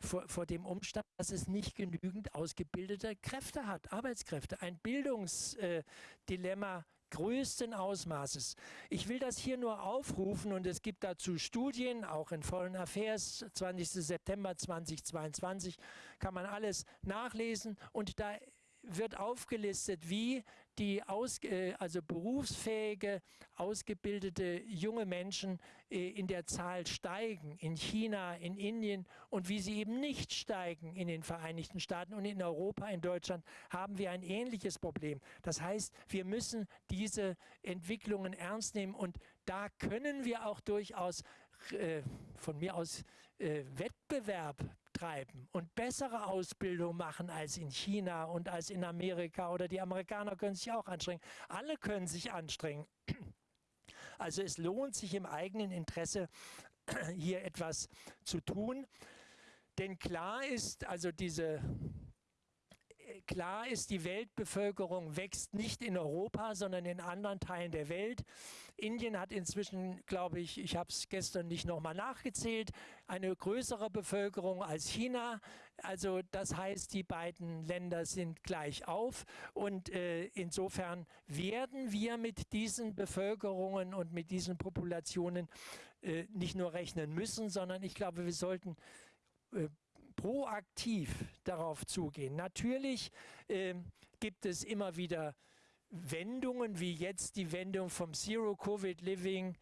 vor, vor, dem Umstand, dass es nicht genügend ausgebildete Kräfte hat, Arbeitskräfte. Ein Bildungsdilemma äh, größten Ausmaßes. Ich will das hier nur aufrufen und es gibt dazu Studien, auch in Foreign Affairs, 20. September 2022, kann man alles nachlesen und da wird aufgelistet, wie die aus, äh, also berufsfähige, ausgebildete junge Menschen äh, in der Zahl steigen, in China, in Indien und wie sie eben nicht steigen in den Vereinigten Staaten und in Europa, in Deutschland haben wir ein ähnliches Problem. Das heißt, wir müssen diese Entwicklungen ernst nehmen und da können wir auch durchaus äh, von mir aus äh, Wettbewerb treiben und bessere Ausbildung machen als in China und als in Amerika oder die Amerikaner können sich auch anstrengen. Alle können sich anstrengen. Also es lohnt sich im eigenen Interesse hier etwas zu tun. Denn klar ist, also diese klar ist, die Weltbevölkerung wächst nicht in Europa, sondern in anderen Teilen der Welt. Indien hat inzwischen, glaube ich, ich habe es gestern nicht nochmal nachgezählt, eine größere Bevölkerung als China. Also das heißt, die beiden Länder sind gleich auf und äh, insofern werden wir mit diesen Bevölkerungen und mit diesen Populationen äh, nicht nur rechnen müssen, sondern ich glaube, wir sollten äh, proaktiv darauf zugehen. Natürlich äh, gibt es immer wieder Wendungen, wie jetzt die Wendung vom Zero-Covid-Living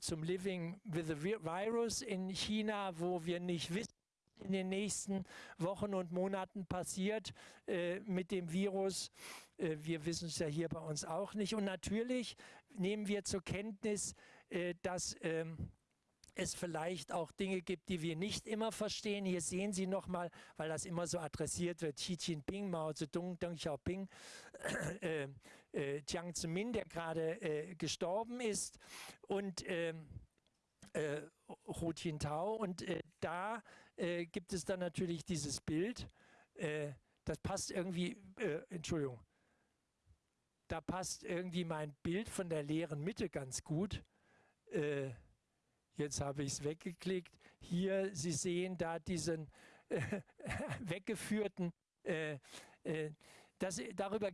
zum Living with the Virus in China, wo wir nicht wissen, in den nächsten Wochen und Monaten passiert äh, mit dem Virus. Äh, wir wissen es ja hier bei uns auch nicht. Und natürlich nehmen wir zur Kenntnis, äh, dass ähm, es vielleicht auch Dinge gibt, die wir nicht immer verstehen. Hier sehen Sie nochmal, weil das immer so adressiert wird, Xi Jinping, Mao Zedong, Deng Xiaoping, äh, äh, Jiang Zemin, der gerade äh, gestorben ist und ähm, äh, Hu Jintao. Und äh, da äh, gibt es dann natürlich dieses Bild, äh, das passt irgendwie, Entschuldigung, da passt irgendwie mein Bild von der leeren Mitte ganz gut. Äh, Jetzt habe ich es weggeklickt. Hier, Sie sehen da diesen äh, weggeführten, äh, äh, das, darüber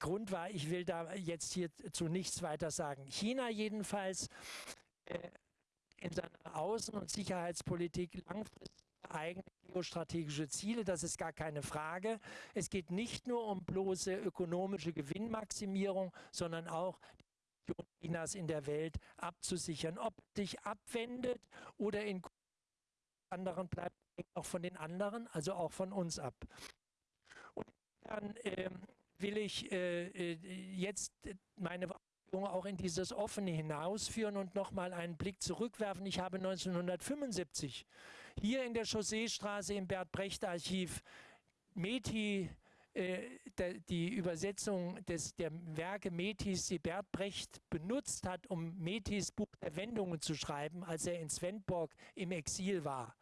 Grund war, ich will da jetzt hier zu nichts weiter sagen. China jedenfalls äh, in seiner Außen- und Sicherheitspolitik langfristig eigene geostrategische Ziele, das ist gar keine Frage. Es geht nicht nur um bloße ökonomische Gewinnmaximierung, sondern auch Chinas in der Welt abzusichern. Ob sich abwendet oder in anderen bleibt, auch von den anderen, also auch von uns ab. Und dann ähm, will ich äh, äh jetzt meine auch in dieses Offene hinausführen und nochmal einen Blick zurückwerfen. Ich habe 1975 hier in der Chausseestraße im Bert-Brecht-Archiv Meti die Übersetzung des, der Werke Metis, die Bert Brecht benutzt hat, um Metis Buch der Wendungen zu schreiben, als er in Svendborg im Exil war.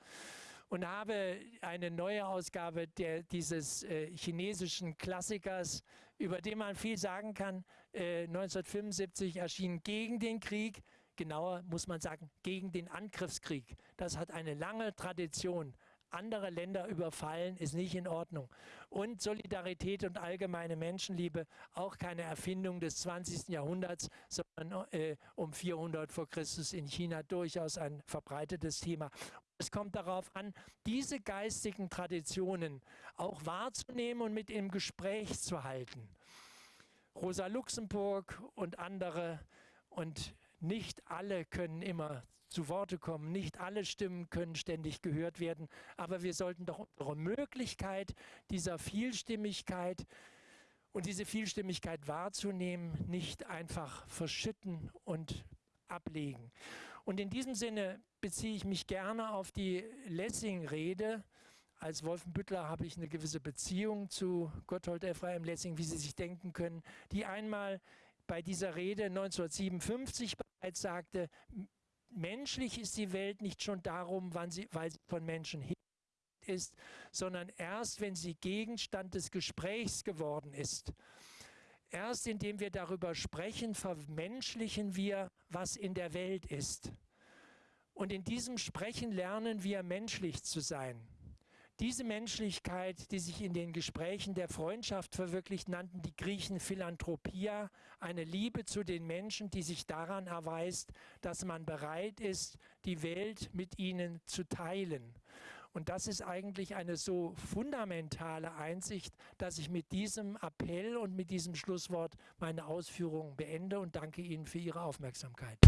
Und habe eine neue Ausgabe der, dieses äh, chinesischen Klassikers, über den man viel sagen kann, äh, 1975 erschienen gegen den Krieg, genauer muss man sagen, gegen den Angriffskrieg. Das hat eine lange Tradition andere Länder überfallen, ist nicht in Ordnung. Und Solidarität und allgemeine Menschenliebe, auch keine Erfindung des 20. Jahrhunderts, sondern äh, um 400 vor Christus in China durchaus ein verbreitetes Thema. Es kommt darauf an, diese geistigen Traditionen auch wahrzunehmen und mit im Gespräch zu halten. Rosa Luxemburg und andere und nicht alle können immer zu Worte kommen. Nicht alle Stimmen können ständig gehört werden, aber wir sollten doch unsere Möglichkeit dieser Vielstimmigkeit und diese Vielstimmigkeit wahrzunehmen, nicht einfach verschütten und ablegen. Und in diesem Sinne beziehe ich mich gerne auf die Lessing-Rede. Als Wolfenbüttler habe ich eine gewisse Beziehung zu Gotthold Ephraim Lessing, wie Sie sich denken können, die einmal bei dieser Rede 1957 bereits sagte, menschlich ist die Welt nicht schon darum, sie, weil sie von Menschen ist, sondern erst, wenn sie Gegenstand des Gesprächs geworden ist. Erst indem wir darüber sprechen, vermenschlichen wir, was in der Welt ist. Und in diesem Sprechen lernen wir menschlich zu sein. Diese Menschlichkeit, die sich in den Gesprächen der Freundschaft verwirklicht, nannten die Griechen Philanthropia, eine Liebe zu den Menschen, die sich daran erweist, dass man bereit ist, die Welt mit ihnen zu teilen. Und das ist eigentlich eine so fundamentale Einsicht, dass ich mit diesem Appell und mit diesem Schlusswort meine Ausführungen beende und danke Ihnen für Ihre Aufmerksamkeit.